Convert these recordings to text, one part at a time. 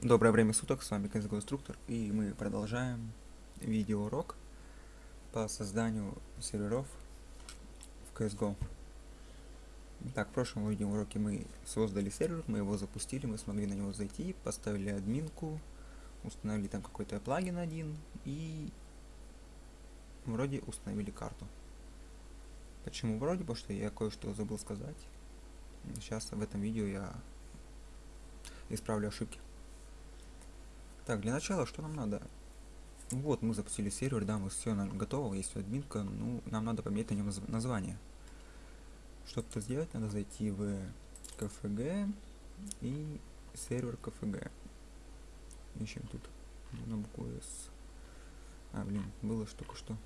Доброе время суток, с вами CSGO Инструктор, и мы продолжаем видеоурок по созданию серверов в CSGO. Так, в прошлом видеоуроке мы создали сервер, мы его запустили, мы смогли на него зайти, поставили админку, установили там какой-то плагин один и вроде установили карту. Почему вроде? Потому что я кое-что забыл сказать. Сейчас в этом видео я исправлю ошибки. Так, для начала, что нам надо? Вот, мы запустили сервер, да, мы все готово, есть админка, ну, нам надо поменять на нем наз- название. Чтобы это сделать, надо зайти в КФГ и сервер КФГ. Ищем тут на букву С. А, блин, было ж только что.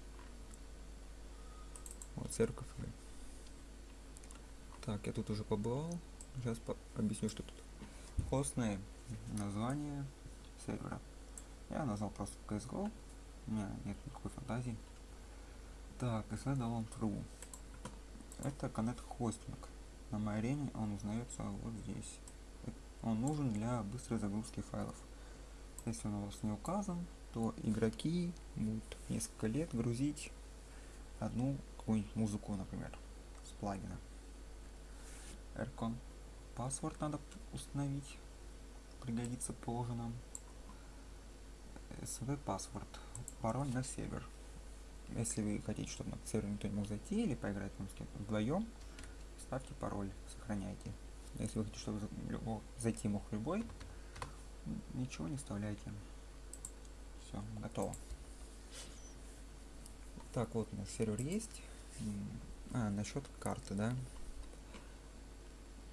Вот, сервер КФГ. Так, я тут уже побывал. Сейчас по объясню, что тут. Хостное название сервера. Я назвал просто CSGO. У меня нет никакой фантазии. Так, SL True. Это Connect Hosting. На арене он узнается вот здесь. Он нужен для быстрой загрузки файлов. Если он у вас не указан, то игроки будут несколько лет грузить одну какую-нибудь музыку, например, с плагина. Aircon. Паспорт надо установить. Пригодится позже нам. SV паспорт. Пароль на сервер. Если вы хотите, чтобы на сервер никто не мог зайти или поиграть там с кем-то вдвоем, ставьте пароль, сохраняйте. Если вы хотите, чтобы зайти мог любой, ничего не вставляйте. Все, готово. Так, вот у нас сервер есть. А, насчет карты, да?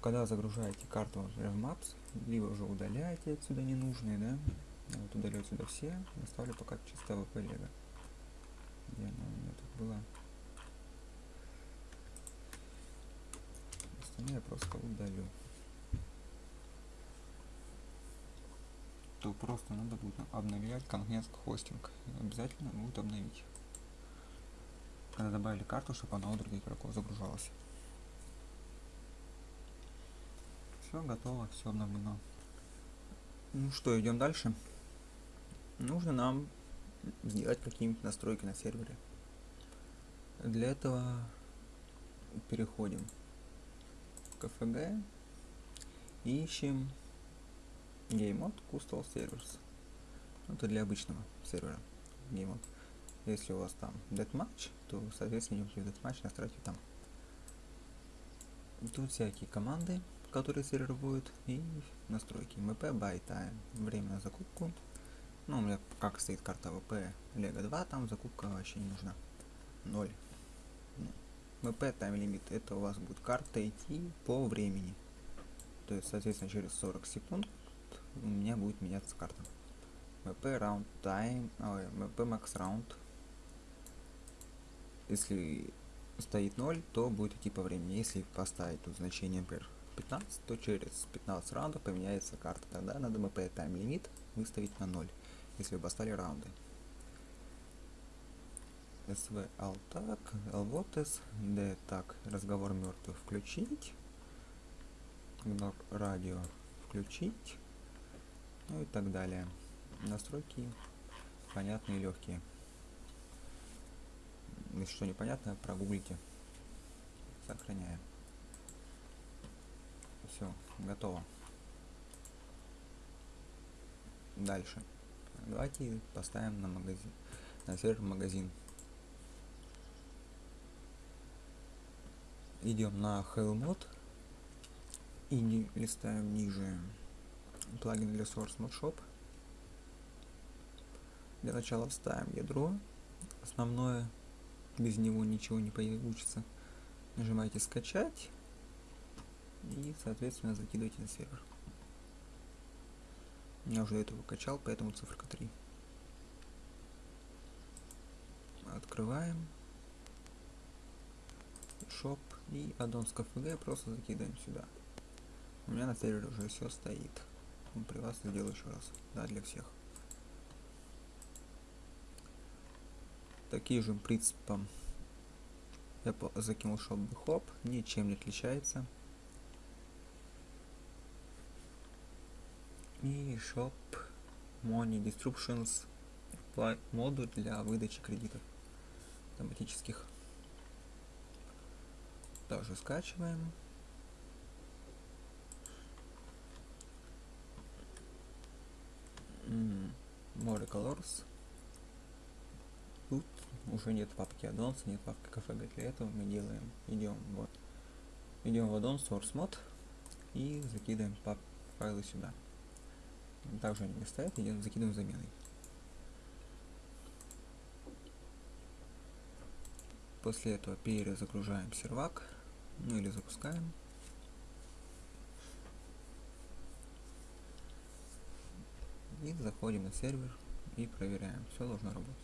Когда загружаете карту в Maps, либо уже удаляете отсюда ненужные, да? Вот удалю отсюда все, оставлю пока чисто ВП Лего. Где она у меня тут была? Остальное я просто удалю. То просто надо будет обновлять конкретно хостинг. Обязательно будет обновить. Когда добавили карту, чтобы она у других игроков загружалась. Все готово, все обновлено. Ну что, идем дальше. Нужно нам сделать какие-нибудь настройки на сервере. Для этого переходим в КФГ и ищем Game Mode Custom Servers. Это для обычного сервера Game Mode. Если у вас там Deathmatch, то, соответственно, идемте в Deathmatch, настройте там. Тут всякие команды, которые сервер будет, и настройки. MP by time. Время на закупку. Ну, у меня как стоит карта AWP Lego 2, там закупка вообще не нужна. 0. MP time limit, это у вас будет карта идти по времени. То есть, соответственно, через 40 секунд у меня будет меняться карта. MP round time, ой, MP max round. Если стоит 0, то будет идти по времени. Если поставить тут значение, например, 15, то через 15 раундов поменяется карта. Тогда надо MP time limit выставить на 0, если вы поставили раунды. СВ Алтак, Лвотес, Д так, разговор мертвых включить, Игнор радио включить, ну и так далее. Настройки понятные и легкие. Если что непонятно, прогуглите. Сохраняем. Все, готово. Дальше. Давайте поставим на магазин, на сервер магазин. Идем на Hellmod и листаем ниже плагин для Source Mod Shop. Для начала вставим ядро основное, без него ничего не получится. Нажимаете скачать и, соответственно, закидываете на сервер. Я уже этого качал, поэтому циферка 3. Открываем. Shop и аддон с KFG просто закидываем сюда. У меня на сервере уже все стоит. ну, при вас сделаю еще раз. Да, для всех. Таким же принципом я закинул шоп хоп, ничем не отличается. И shop money distributions модуль для выдачи кредитов автоматических. Тоже скачиваем. М, More colors. Тут уже нет папки addons, нет папки кафе. Для этого мы делаем, идем вот, идем в addon source mod и закидываем пап файлы сюда. Также они не стоят, идем закидываем заменой. После этого перезагружаем сервак, ну или запускаем. И заходим на сервер и проверяем. Все должно работать.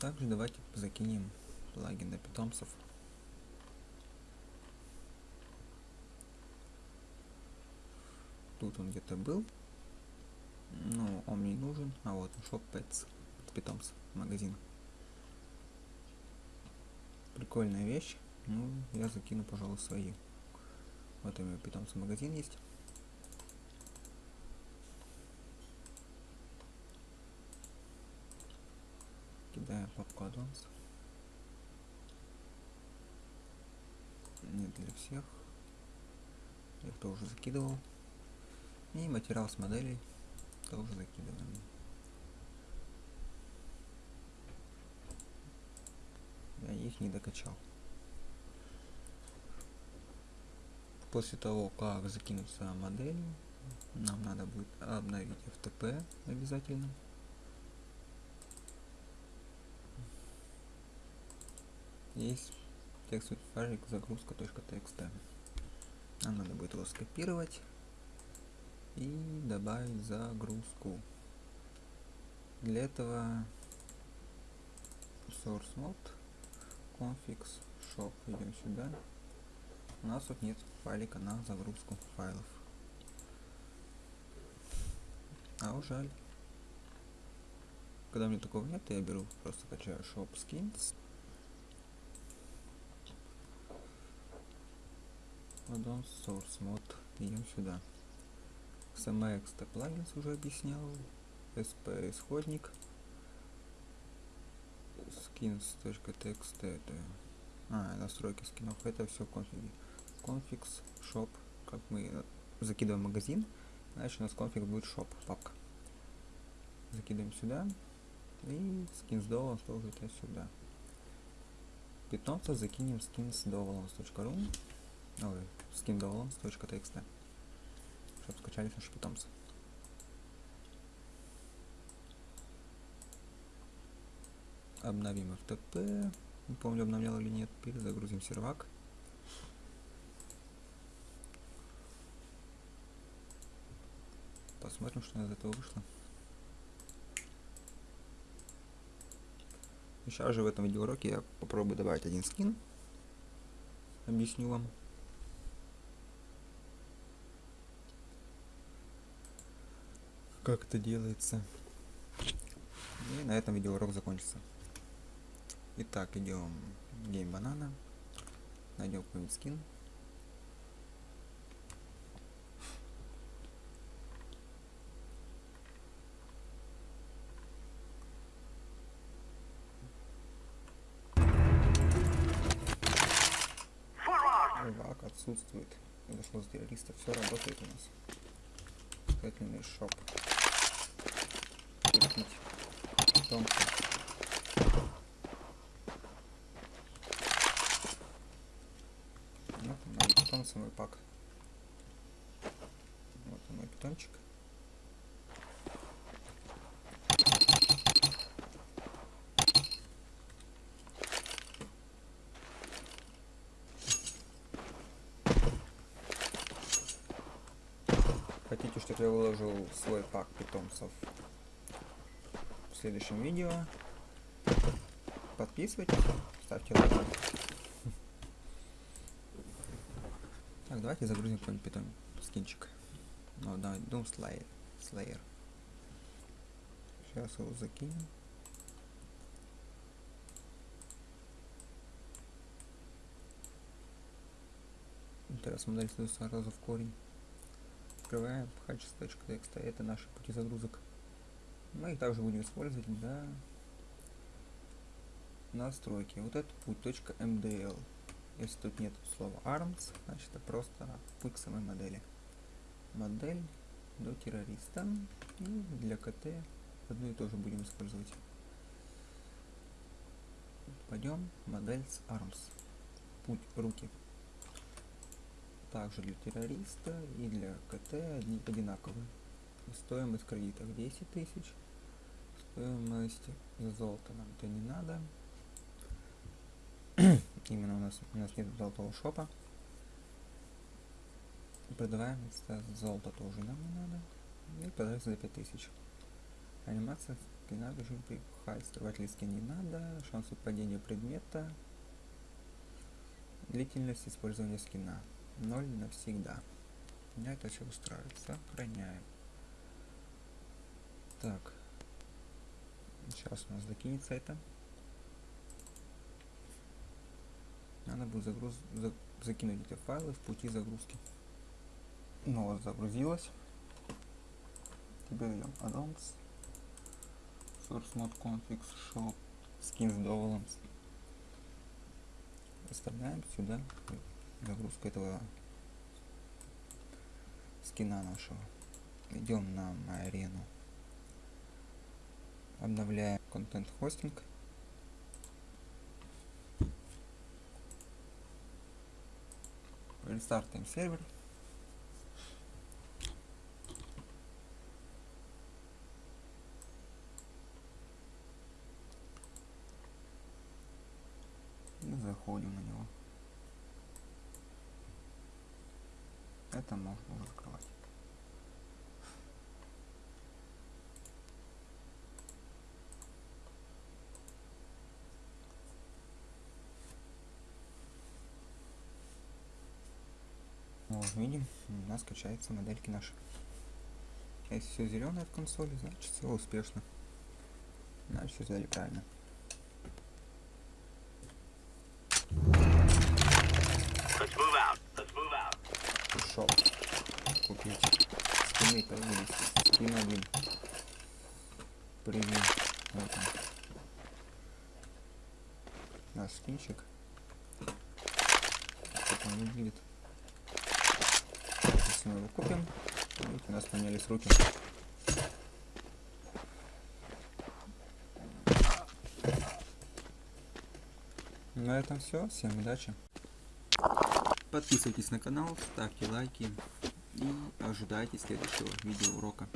Также давайте закинем плагин для питомцев. Тут он где-то был. Но он мне не нужен. А вот Shop Pets. Питомцев. Магазин. Прикольная вещь. Ну, я закину, пожалуй, свои. Вот у меня питомцы магазин есть. Кидаем папку адванс. Нет для всех. Я их тоже закидывал. И материал с моделей тоже закидываем. Я их не докачал. После того, как закинуться модель, нам надо будет обновить FTP обязательно. Есть текстовый файлик загрузка.txt. Нам надо будет его скопировать и добавить загрузку. Для этого source mode configs shop идем сюда. У нас тут нет файлика на загрузку файлов. А жаль. Когда меня такого нет, я беру, просто качаю shop skins. Addon source mode. Идем сюда. SMX плагинс уже объяснял. SP исходник. skins.txt это а, настройки скинов. Это все конфиги. Configs, shop. Как мы закидываем магазин, значит у нас конфиг будет shop, папка. Закидываем сюда. И skins dollar тоже это сюда. Питомца закинем skins.dollar.ru Ой, skindolans.txt чтобы скачались наши питомцы. Обновим FTP. Не помню, обновлял или нет. Перезагрузим сервак. Посмотрим, что из этого вышло. Сейчас же в этом видеоуроке я попробую добавить один скин. Объясню вам. Как это делается. И на этом видеоурок закончится. Итак, идем в Game Banana. Найдем какой-нибудь скин. Рыбак отсутствует. Дошло с террористов. Все работает у нас. Кэтлин шоп. Купить питомца. Вот он, мой питомца, мой пак. Вот мой питомчик. Хотите, чтобы я выложил свой пак питомцев следующем видео? Подписывайтесь, ставьте лайки. Так, давайте загрузим какой-нибудь питон скинчик. Ну, да, Doom Slayer. Slayer. Сейчас его закинем. Интересно, модель становится сразу в корень. Открываем hatches.txt, это наши пути загрузок. Мы их также будем использовать для настройки. Вот этот путь .mdl. Если тут нет слова arms, значит это просто путь к самой модели. Модель до террориста и для КТ одну и тоже будем использовать. Пойдем модель с arms. Путь руки. Также для террориста и для КТ одни одинаковые. Стоимость кредитов 10 тысяч. Стоимость золота нам это не надо. Именно у нас у нас нет золотого шопа. Продаваем золото тоже нам не надо. И продается за 5000. Анимация скина режим при хай. Скрыватель скин не надо. Шанс падения предмета. Длительность использования скина. 0 навсегда. Меня это все устраивает. Сохраняем. Так. Сейчас у нас закинется это. Надо будет загруз... за... закинуть эти файлы в пути загрузки. Ну вот загрузилось. Теперь идем addons. Source mode config shop skins dovolance. Вставляем сюда загрузку этого скина нашего. Идем на арену. Обновляем контент хостинг. Рестартаем сервер. И заходим на него. Это можно закрывать. Видим, у нас качается модельки наши. Если все зеленое в консоли, значит все успешно. Значит все сделали правильно. Пришел купить. Скины появились. Скин один. Превью. Вот он. Наш скинчик. Как он выглядит. Сейчас мы его купим. Видите, у нас поменялись руки. На этом все. Всем удачи. Подписывайтесь на канал, ставьте лайки и ожидайте следующего видеоурока.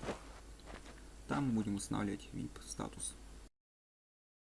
Там будем устанавливать VIP статус.